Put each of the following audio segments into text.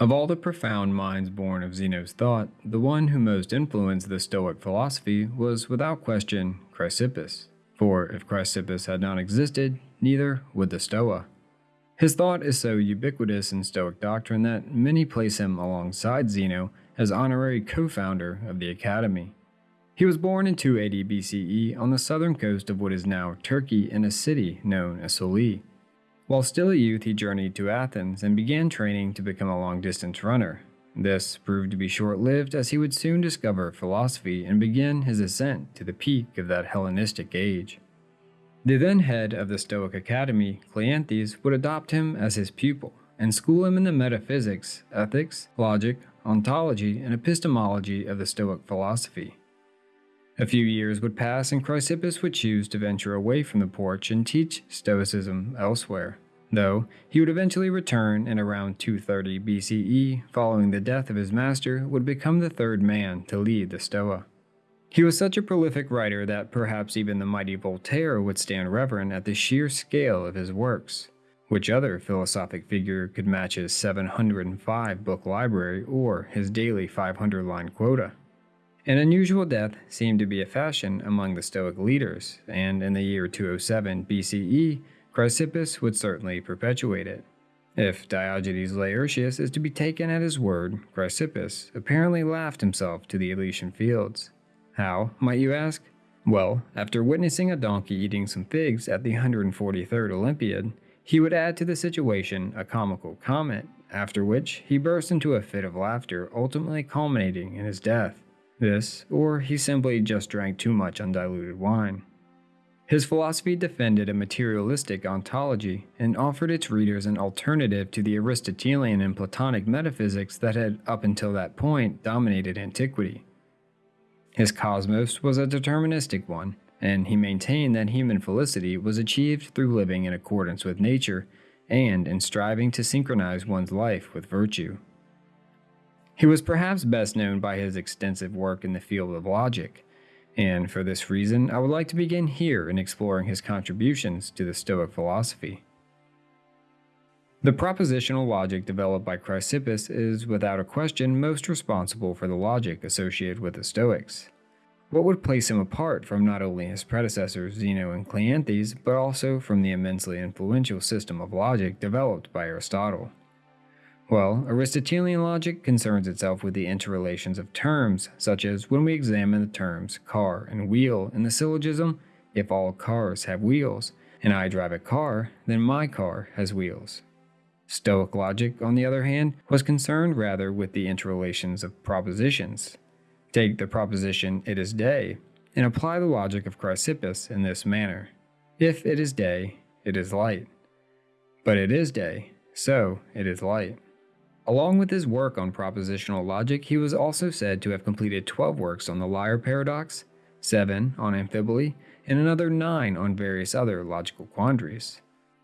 Of all the profound minds born of Zeno's thought, the one who most influenced the Stoic philosophy was without question Chrysippus. For if Chrysippus had not existed, neither would the Stoa. His thought is so ubiquitous in Stoic doctrine that many place him alongside Zeno as honorary co founder of the Academy. He was born in 280 BCE on the southern coast of what is now Turkey in a city known as Soli. While still a youth, he journeyed to Athens and began training to become a long distance runner. This proved to be short lived as he would soon discover philosophy and begin his ascent to the peak of that Hellenistic age. The then head of the Stoic Academy, Cleanthes, would adopt him as his pupil and school him in the metaphysics, ethics, logic, ontology, and epistemology of the Stoic philosophy. A few years would pass and Chrysippus would choose to venture away from the porch and teach Stoicism elsewhere, though he would eventually return in around 230 BCE following the death of his master would become the third man to lead the Stoa. He was such a prolific writer that perhaps even the mighty Voltaire would stand reverent at the sheer scale of his works. Which other philosophic figure could match his 705 book library or his daily 500 line quota? An unusual death seemed to be a fashion among the Stoic leaders, and in the year 207 BCE, Chrysippus would certainly perpetuate it. If Diogenes Laertius is to be taken at his word, Chrysippus apparently laughed himself to the Elysian fields. How, might you ask? Well, after witnessing a donkey eating some figs at the 143rd Olympiad, he would add to the situation a comical comment, after which he burst into a fit of laughter, ultimately culminating in his death. This, or he simply just drank too much undiluted wine. His philosophy defended a materialistic ontology and offered its readers an alternative to the Aristotelian and Platonic metaphysics that had, up until that point, dominated antiquity. His cosmos was a deterministic one, and he maintained that human felicity was achieved through living in accordance with nature and in striving to synchronize one's life with virtue. He was perhaps best known by his extensive work in the field of logic, and for this reason, I would like to begin here in exploring his contributions to the Stoic philosophy. The propositional logic developed by Chrysippus is, without a question, most responsible for the logic associated with the Stoics. What would place him apart from not only his predecessors Zeno and Cleanthes, but also from the immensely influential system of logic developed by Aristotle? Well, Aristotelian logic concerns itself with the interrelations of terms, such as when we examine the terms car and wheel in the syllogism, if all cars have wheels, and I drive a car, then my car has wheels. Stoic logic, on the other hand, was concerned rather with the interrelations of propositions. Take the proposition, it is day, and apply the logic of Chrysippus in this manner. If it is day, it is light. But it is day, so it is light. Along with his work on propositional logic, he was also said to have completed 12 works on the liar paradox, 7 on amphiboly, and another 9 on various other logical quandaries.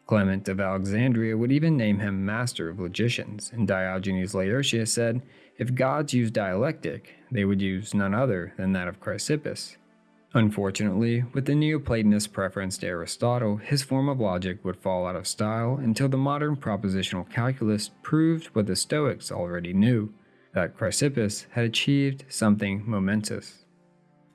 Clement of Alexandria would even name him master of logicians, and Diogenes Laertius said, if gods used dialectic, they would use none other than that of Chrysippus. Unfortunately, with the Neoplatonist preference to Aristotle, his form of logic would fall out of style until the modern propositional calculus proved what the Stoics already knew that Chrysippus had achieved something momentous.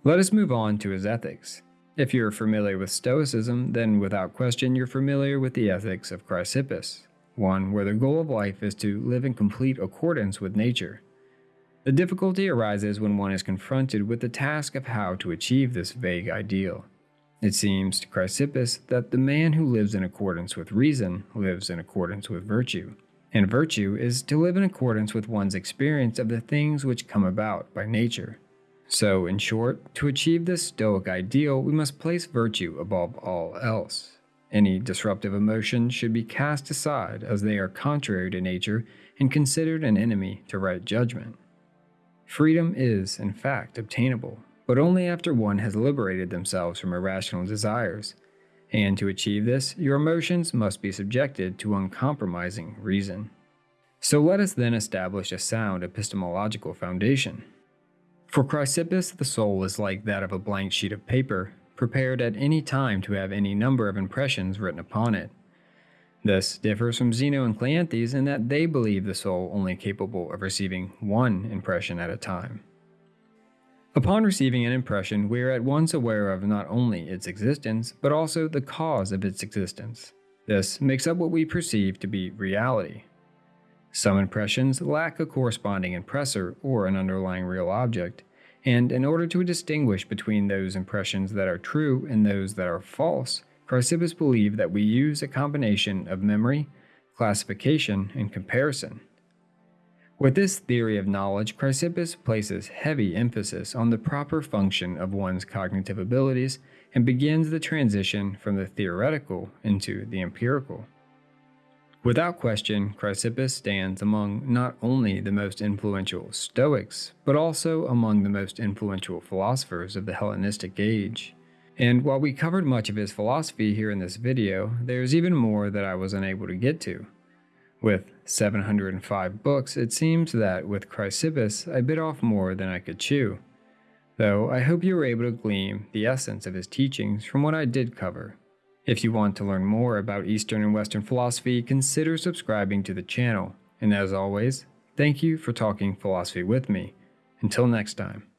Let us move on to his ethics. If you're familiar with Stoicism, then without question you're familiar with the ethics of Chrysippus, one where the goal of life is to live in complete accordance with nature the difficulty arises when one is confronted with the task of how to achieve this vague ideal. It seems to Chrysippus that the man who lives in accordance with reason lives in accordance with virtue, and virtue is to live in accordance with one's experience of the things which come about by nature. So, in short, to achieve this Stoic ideal, we must place virtue above all else. Any disruptive emotions should be cast aside as they are contrary to nature and considered an enemy to right judgment. Freedom is, in fact, obtainable, but only after one has liberated themselves from irrational desires. And to achieve this, your emotions must be subjected to uncompromising reason. So let us then establish a sound epistemological foundation. For Chrysippus, the soul is like that of a blank sheet of paper, prepared at any time to have any number of impressions written upon it. This differs from Zeno and Cleanthes in that they believe the soul only capable of receiving one impression at a time. Upon receiving an impression, we are at once aware of not only its existence, but also the cause of its existence. This makes up what we perceive to be reality. Some impressions lack a corresponding impressor or an underlying real object, and in order to distinguish between those impressions that are true and those that are false, Chrysippus believed that we use a combination of memory, classification, and comparison. With this theory of knowledge, Chrysippus places heavy emphasis on the proper function of one's cognitive abilities and begins the transition from the theoretical into the empirical. Without question, Chrysippus stands among not only the most influential Stoics, but also among the most influential philosophers of the Hellenistic age. And while we covered much of his philosophy here in this video, there's even more that I was unable to get to. With 705 books, it seems that with Chrysippus, I bit off more than I could chew. Though I hope you were able to glean the essence of his teachings from what I did cover. If you want to learn more about Eastern and Western philosophy, consider subscribing to the channel. And as always, thank you for talking philosophy with me. Until next time.